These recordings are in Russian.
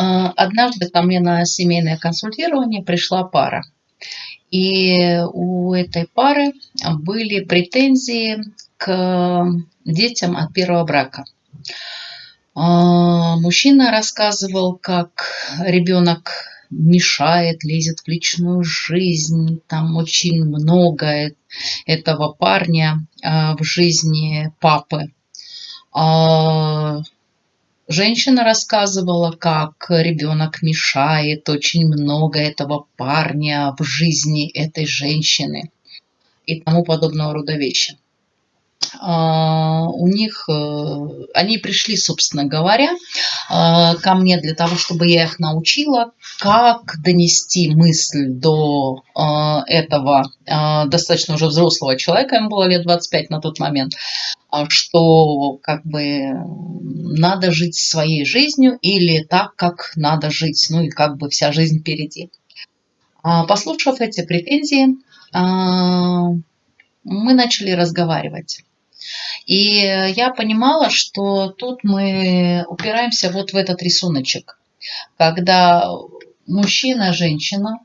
А, однажды ко мне на семейное консультирование пришла пара. И у этой пары были претензии к детям от первого брака. А, мужчина рассказывал, как ребенок мешает, лезет в личную жизнь. Там очень много этого парня а, в жизни папы. Женщина рассказывала, как ребенок мешает очень много этого парня в жизни этой женщины и тому подобного рода вещи. А, у них, э, они пришли, собственно говоря, а, ко мне для того, чтобы я их научила, как донести мысль до а, этого достаточно уже взрослого человека, ему было лет 25 на тот момент, что как бы надо жить своей жизнью или так, как надо жить, ну и как бы вся жизнь впереди. Послушав эти претензии, мы начали разговаривать. И я понимала, что тут мы упираемся вот в этот рисуночек, когда мужчина, женщина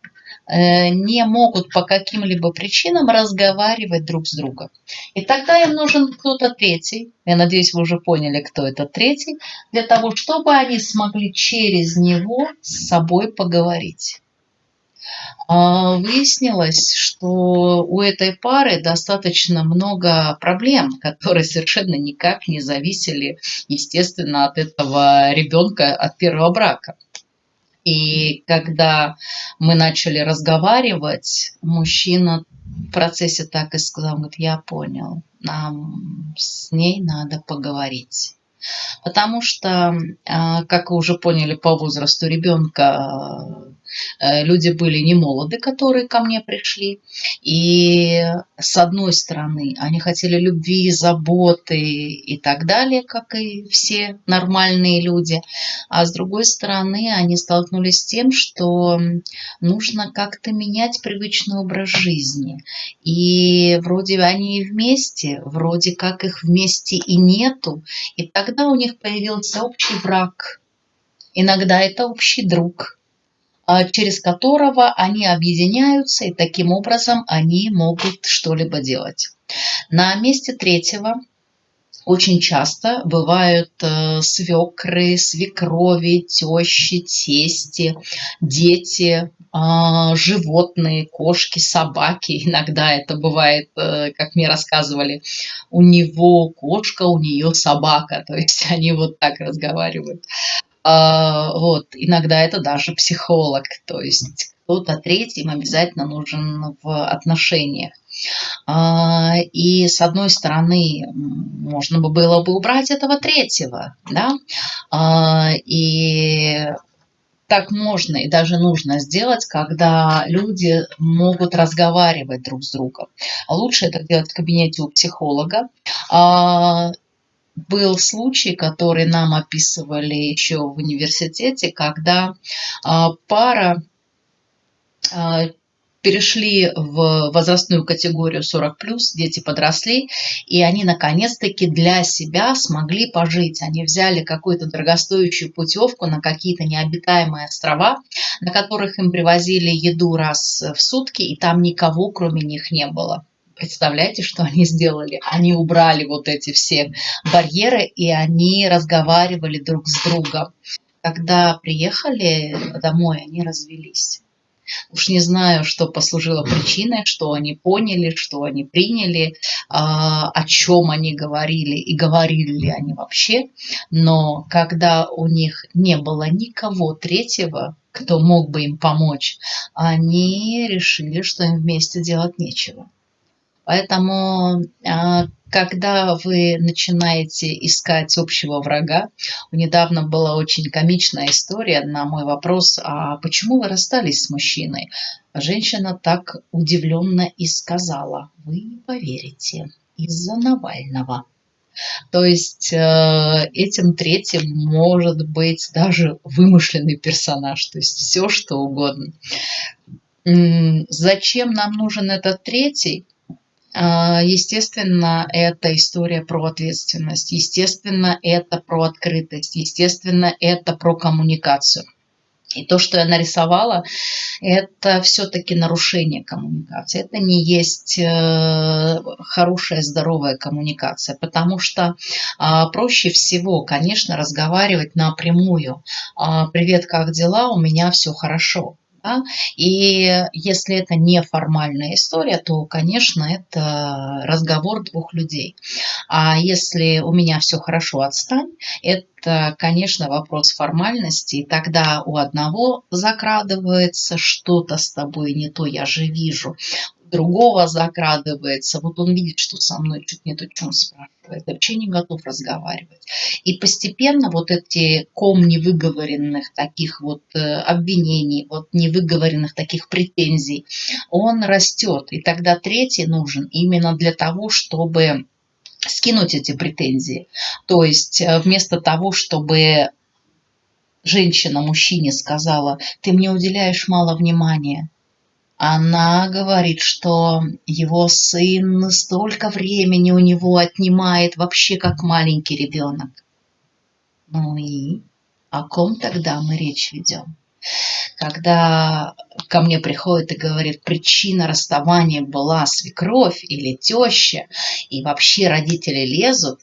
э, не могут по каким-либо причинам разговаривать друг с другом. И тогда им нужен кто-то третий, я надеюсь, вы уже поняли, кто это третий, для того, чтобы они смогли через него с собой поговорить. А, выяснилось, что у этой пары достаточно много проблем, которые совершенно никак не зависели, естественно, от этого ребенка, от первого брака. И когда мы начали разговаривать, мужчина в процессе так и сказал, говорит, я понял, нам с ней надо поговорить. Потому что, а, как вы уже поняли по возрасту ребенка, люди были не молоды, которые ко мне пришли. И с одной стороны, они хотели любви, заботы и так далее, как и все нормальные люди. А с другой стороны, они столкнулись с тем, что нужно как-то менять привычный образ жизни. И вроде они и вместе, вроде как их вместе и нету. И тогда у них появился общий брак. Иногда это общий друг через которого они объединяются, и таким образом они могут что-либо делать. На месте третьего очень часто бывают э, свекры, свекрови, тещи, тести, дети, э, животные, кошки, собаки. Иногда это бывает, э, как мне рассказывали, у него кошка, у нее собака. То есть они вот так разговаривают. А, вот, иногда это даже психолог, то есть кто-то третьим обязательно нужен в отношениях. А, и с одной стороны, можно бы было бы убрать этого третьего, да, а, и так можно и даже нужно сделать, когда люди могут разговаривать друг с другом. Лучше это делать в кабинете у психолога был случай, который нам описывали еще в университете, когда а, пара а, перешли в возрастную категорию 40+, дети подросли, и они наконец-таки для себя смогли пожить. Они взяли какую-то дорогостоящую путевку на какие-то необитаемые острова, на которых им привозили еду раз в сутки, и там никого кроме них не было. Представляете, что они сделали? Они убрали вот эти все барьеры, и они разговаривали друг с другом. Когда приехали домой, они развелись. Уж не знаю, что послужило причиной, что они поняли, что они приняли, а, о чем они говорили и говорили ли они вообще. Но когда у них не было никого третьего, кто мог бы им помочь, они решили, что им вместе делать нечего. Поэтому, а, когда вы начинаете искать общего врага, недавно была очень комичная история на мой вопрос, а почему вы расстались с мужчиной? Женщина так удивленно и сказала, вы не поверите, из-за Навального. То есть э, этим третьим может быть даже вымышленный персонаж, то есть все что угодно. Зачем нам нужен этот третий? А, естественно, это история про ответственность, естественно, это про открытость, естественно, это про коммуникацию. И то, что я нарисовала, это все-таки нарушение коммуникации. Это не есть э, хорошая, здоровая коммуникация, потому что а, проще всего, конечно, разговаривать напрямую. А, Привет, как дела? У меня все хорошо. Да? И если это не формальная история, то, конечно, это разговор двух людей. А если у меня все хорошо, отстань, это, конечно, вопрос формальности. И тогда у одного закрадывается что-то с тобой не то, я же вижу другого закрадывается. Вот он видит, что со мной чуть не то, чем спрашивает, вообще не готов разговаривать. И постепенно вот эти ком невыговоренных таких вот э, обвинений, вот невыговоренных таких претензий, он растет. И тогда третий нужен именно для того, чтобы скинуть эти претензии. То есть э, вместо того, чтобы женщина мужчине сказала, ты мне уделяешь мало внимания, она говорит, что его сын столько времени у него отнимает, вообще как маленький ребенок. Ну и о ком тогда мы речь ведем? Когда ко мне приходит и говорит, причина расставания была свекровь или теща, и вообще родители лезут,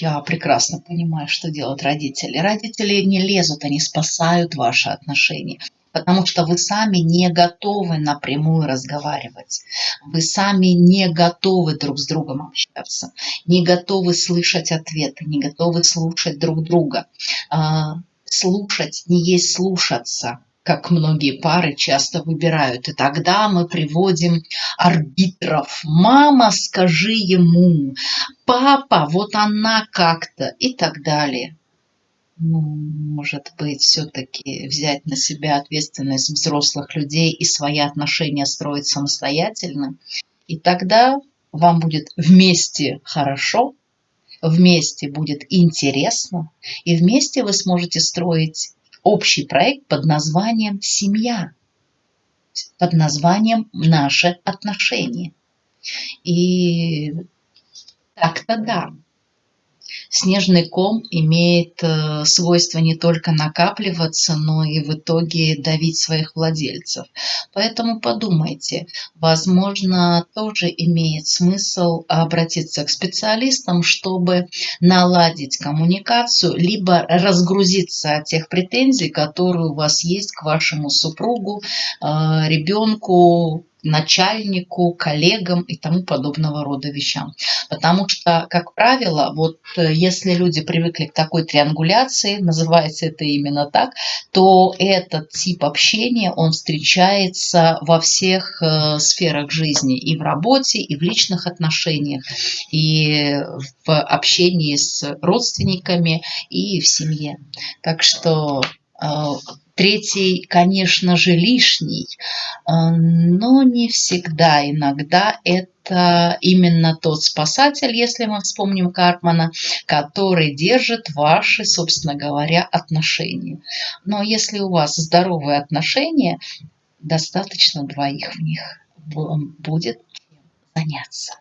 я прекрасно понимаю, что делают родители. Родители не лезут, они спасают ваши отношения потому что вы сами не готовы напрямую разговаривать. Вы сами не готовы друг с другом общаться, не готовы слышать ответы, не готовы слушать друг друга. А, слушать не есть слушаться как многие пары часто выбирают. И тогда мы приводим арбитров. Мама, скажи ему, папа, вот она как-то и так далее ну, может быть, все-таки взять на себя ответственность взрослых людей и свои отношения строить самостоятельно. И тогда вам будет вместе хорошо, вместе будет интересно, и вместе вы сможете строить общий проект под названием «Семья», под названием «Наши отношения». И так-то да. Снежный ком имеет э, свойство не только накапливаться, но и в итоге давить своих владельцев. Поэтому подумайте, возможно, тоже имеет смысл обратиться к специалистам, чтобы наладить коммуникацию, либо разгрузиться от тех претензий, которые у вас есть к вашему супругу, э, ребенку, начальнику, коллегам и тому подобного рода вещам. Потому что, как правило, вот э, если люди привыкли к такой триангуляции, называется это именно так, то этот тип общения, он встречается во всех э, сферах жизни, и в работе, и в личных отношениях, и в общении с родственниками, и в семье. Так что э, Третий, конечно же, лишний, э, но не всегда. Иногда это именно тот спасатель, если мы вспомним Карпмана, который держит ваши, собственно говоря, отношения. Но если у вас здоровые отношения, достаточно двоих в них будет заняться.